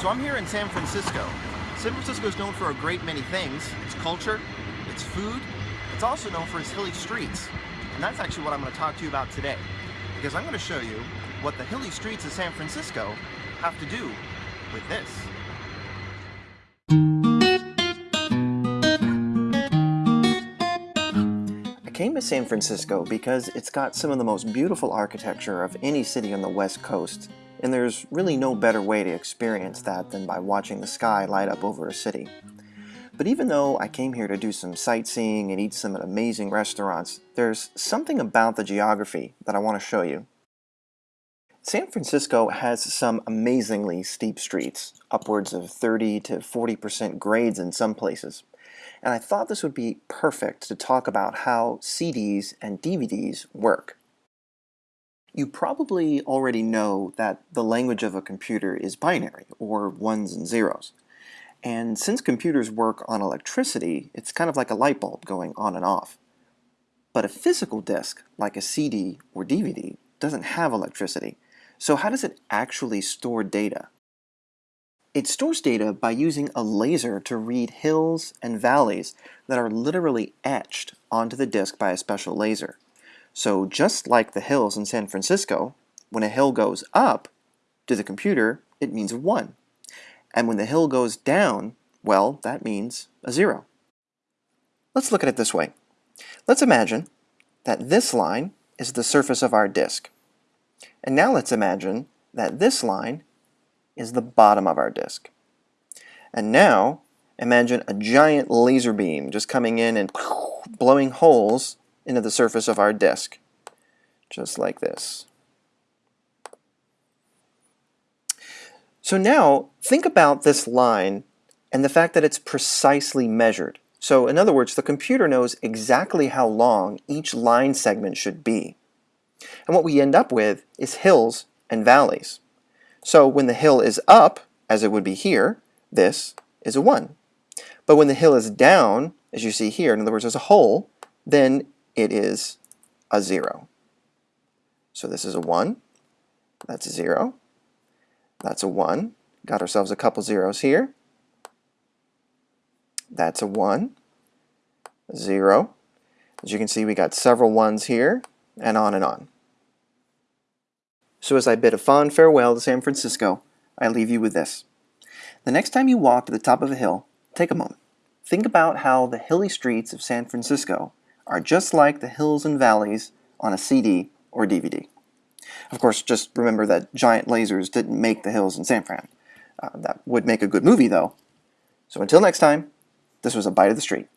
So I'm here in San Francisco. San Francisco is known for a great many things. Its culture, its food, it's also known for its hilly streets. And that's actually what I'm going to talk to you about today. Because I'm going to show you what the hilly streets of San Francisco have to do with this. I came to San Francisco because it's got some of the most beautiful architecture of any city on the west coast and there's really no better way to experience that than by watching the sky light up over a city. But even though I came here to do some sightseeing and eat some amazing restaurants, there's something about the geography that I want to show you. San Francisco has some amazingly steep streets, upwards of 30 to 40% grades in some places. And I thought this would be perfect to talk about how CDs and DVDs work. You probably already know that the language of a computer is binary, or ones and zeros. And since computers work on electricity, it's kind of like a light bulb going on and off. But a physical disk, like a CD or DVD, doesn't have electricity. So how does it actually store data? It stores data by using a laser to read hills and valleys that are literally etched onto the disk by a special laser. So just like the hills in San Francisco, when a hill goes up to the computer, it means a 1. And when the hill goes down, well, that means a 0. Let's look at it this way. Let's imagine that this line is the surface of our disk. And now let's imagine that this line is the bottom of our disk. And now imagine a giant laser beam just coming in and blowing holes into the surface of our disk, just like this. So now, think about this line and the fact that it's precisely measured. So in other words, the computer knows exactly how long each line segment should be. And what we end up with is hills and valleys. So when the hill is up, as it would be here, this is a 1. But when the hill is down, as you see here, in other words, as a hole, then it is a 0. So this is a 1, that's a 0, that's a 1, got ourselves a couple zeros here, that's a 1, 0, as you can see we got several ones here, and on and on. So as I bid a fond farewell to San Francisco, I leave you with this. The next time you walk to the top of a hill, take a moment. Think about how the hilly streets of San Francisco are just like the hills and valleys on a CD or DVD. Of course, just remember that giant lasers didn't make the hills in San Fran. Uh, that would make a good movie, though. So until next time, this was A Bite of the Street.